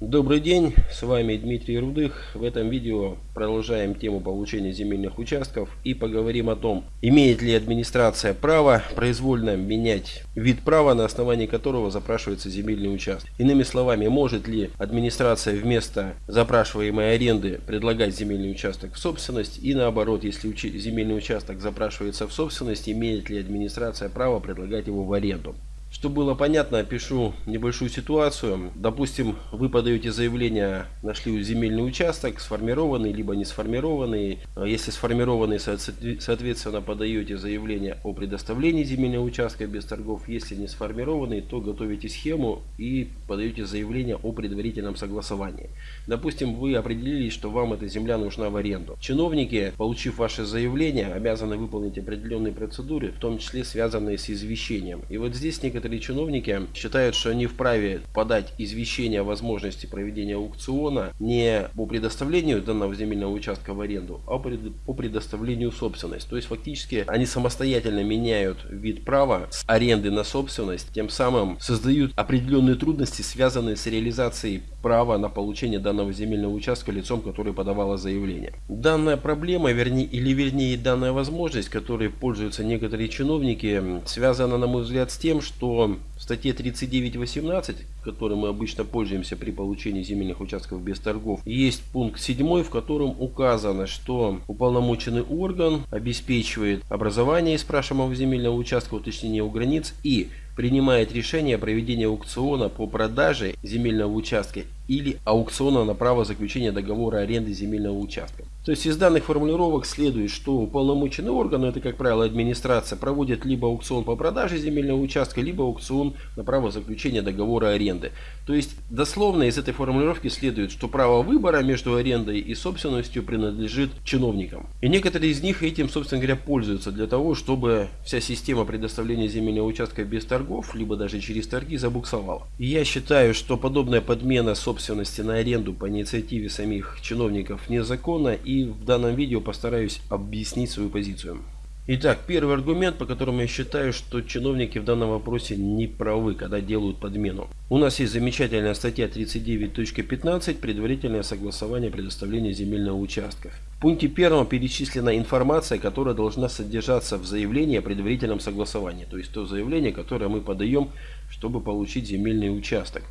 Добрый день, с вами Дмитрий Рудых. В этом видео продолжаем тему получения земельных участков и поговорим о том, имеет ли администрация право произвольно менять вид права, на основании которого запрашивается земельный участок. Иными словами, может ли администрация вместо запрашиваемой аренды предлагать земельный участок в собственность и наоборот, если земельный участок запрашивается в собственность, имеет ли администрация право предлагать его в аренду. Чтобы было понятно, опишу небольшую ситуацию. Допустим, вы подаете заявление, нашли земельный участок, сформированный, либо не сформированный. А если сформированный, соответственно, подаете заявление о предоставлении земельного участка без торгов. Если не сформированный, то готовите схему и подаете заявление о предварительном согласовании. Допустим, вы определились, что вам эта земля нужна в аренду. Чиновники, получив ваше заявление, обязаны выполнить определенные процедуры, в том числе связанные с извещением. И вот здесь некоторые некоторые чиновники считают, что они вправе подать извещение о возможности проведения аукциона не по предоставлению данного земельного участка в аренду, а по предоставлению собственности. То есть фактически они самостоятельно меняют вид права с аренды на собственность, тем самым создают определенные трудности, связанные с реализацией права на получение данного земельного участка лицом, который подавало заявление. Данная проблема, вернее, или вернее данная возможность, которой пользуются некоторые чиновники, связана, на мой взгляд, с тем, что в статье 39.18, которой мы обычно пользуемся при получении земельных участков без торгов, есть пункт 7, в котором указано, что уполномоченный орган обеспечивает образование спрашиваемого земельного участка, уточнение его границ и принимает решение о проведении аукциона по продаже земельного участка или аукциона на право заключения договора аренды земельного участка. То есть из данных формулировок следует, что уполномоченный орган, это как правило администрация, проводит либо аукцион по продаже земельного участка, либо аукцион на право заключения договора аренды. То есть дословно из этой формулировки следует, что право выбора между арендой и собственностью принадлежит чиновникам. И некоторые из них этим, собственно говоря, пользуются для того, чтобы вся система предоставления земельного участка без торгов, либо даже через торги забуксовала. И я считаю, что подобная подмена собственности собственности на аренду по инициативе самих чиновников незаконно и в данном видео постараюсь объяснить свою позицию. Итак, первый аргумент, по которому я считаю, что чиновники в данном вопросе не правы, когда делают подмену. У нас есть замечательная статья 39.15 «Предварительное согласование предоставления земельного участка». В пункте первом перечислена информация, которая должна содержаться в заявлении о предварительном согласовании. То есть то заявление, которое мы подаем, чтобы получить земельный участок.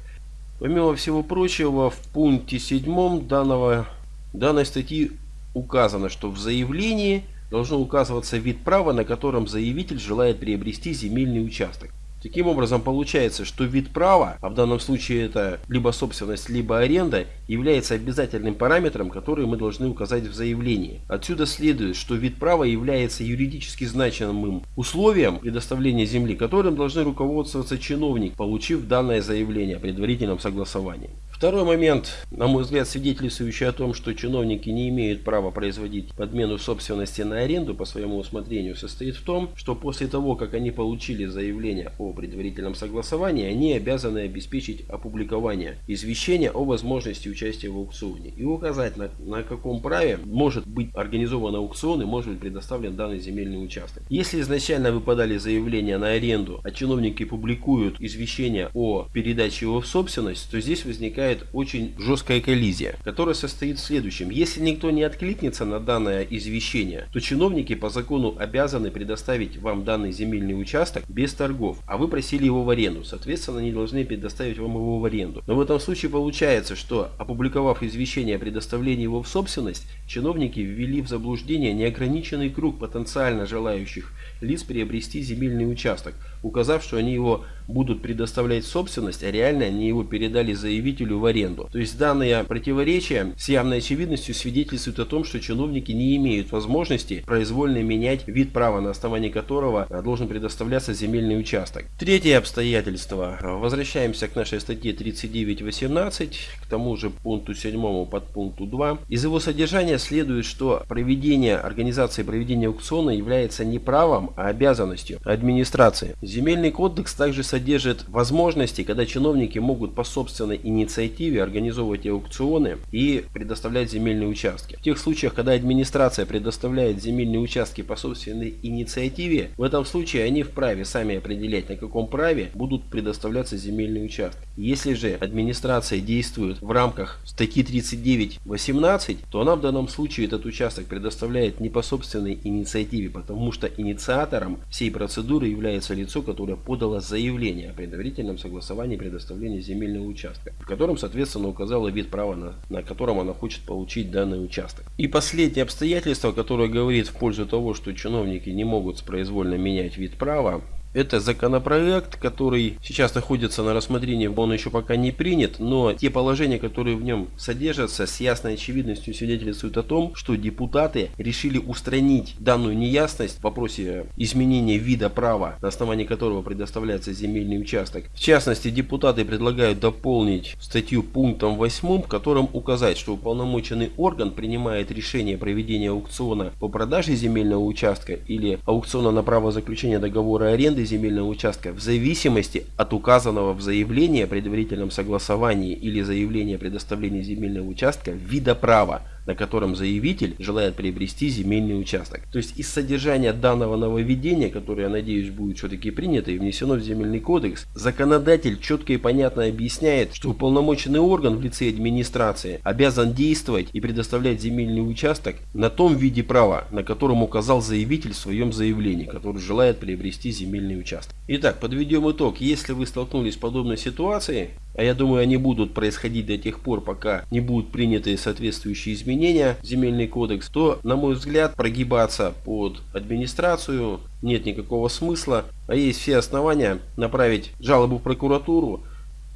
Помимо всего прочего, в пункте 7 данного, данной статьи указано, что в заявлении должно указываться вид права, на котором заявитель желает приобрести земельный участок. Таким образом, получается, что вид права, а в данном случае это либо собственность, либо аренда, является обязательным параметром, который мы должны указать в заявлении. Отсюда следует, что вид права является юридически значимым условием предоставления земли, которым должны руководствоваться чиновник, получив данное заявление о предварительном согласовании. Второй момент, на мой взгляд, свидетельствующий о том, что чиновники не имеют права производить подмену собственности на аренду по своему усмотрению, состоит в том, что после того, как они получили заявление о предварительном согласовании, они обязаны обеспечить опубликование извещения о возможности участия в аукционе и указать, на, на каком праве может быть организован аукцион и может быть предоставлен данный земельный участок. Если изначально вы подали заявление на аренду, а чиновники публикуют извещение о передаче его в собственность, то здесь возникает возникает очень жесткая коллизия, которая состоит в следующем. Если никто не откликнется на данное извещение, то чиновники по закону обязаны предоставить вам данный земельный участок без торгов, а вы просили его в аренду. Соответственно, они должны предоставить вам его в аренду. Но в этом случае получается, что опубликовав извещение о предоставлении его в собственность, чиновники ввели в заблуждение неограниченный круг потенциально желающих лиц приобрести земельный участок, указав, что они его будут предоставлять в собственность, а реально они его передали заявителю в аренду. То есть данное противоречие с явной очевидностью свидетельствует о том, что чиновники не имеют возможности произвольно менять вид права, на основании которого а, должен предоставляться земельный участок. Третье обстоятельство. Возвращаемся к нашей статье 39.18, к тому же пункту 7 под пункту 2. Из его содержания следует, что проведение организации проведения аукциона является не правом, а обязанностью администрации. Земельный кодекс также содержит возможности, когда чиновники могут по собственной инициативе инициативе организовывать аукционы и предоставлять земельные участки. В тех случаях, когда администрация предоставляет земельные участки по собственной инициативе, в этом случае они вправе сами определять, на каком праве будут предоставляться земельные участки. Если же администрация действует в рамках статьи 39.18, то она в данном случае этот участок предоставляет не по собственной инициативе, потому что инициатором всей процедуры является лицо, которое подало заявление о предварительном согласовании предоставления земельного участка, в котором, соответственно, указало вид права, на, на котором она хочет получить данный участок. И последнее обстоятельство, которое говорит в пользу того, что чиновники не могут произвольно менять вид права, это законопроект, который сейчас находится на рассмотрении, он еще пока не принят, но те положения, которые в нем содержатся, с ясной очевидностью свидетельствуют о том, что депутаты решили устранить данную неясность в вопросе изменения вида права, на основании которого предоставляется земельный участок. В частности, депутаты предлагают дополнить статью пунктом 8, в котором указать, что уполномоченный орган принимает решение о проведении аукциона по продаже земельного участка или аукциона на право заключения договора аренды аренды земельного участка в зависимости от указанного в заявлении о предварительном согласовании или заявлении о предоставлении земельного участка вида права на котором заявитель желает приобрести земельный участок. То есть из содержания данного нововведения, которое, я надеюсь, будет все-таки принято и внесено в земельный кодекс, законодатель четко и понятно объясняет, что уполномоченный орган в лице администрации обязан действовать и предоставлять земельный участок на том виде права, на котором указал заявитель в своем заявлении, который желает приобрести земельный участок. Итак, подведем итог. Если вы столкнулись с подобной ситуацией, а я думаю они будут происходить до тех пор, пока не будут приняты соответствующие изменения в земельный кодекс, то, на мой взгляд, прогибаться под администрацию нет никакого смысла, а есть все основания направить жалобу в прокуратуру,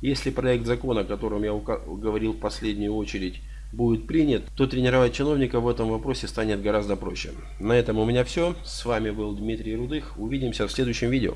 если проект закона, о котором я говорил в последнюю очередь, будет принят, то тренировать чиновников в этом вопросе станет гораздо проще. На этом у меня все. С вами был Дмитрий Рудых. Увидимся в следующем видео.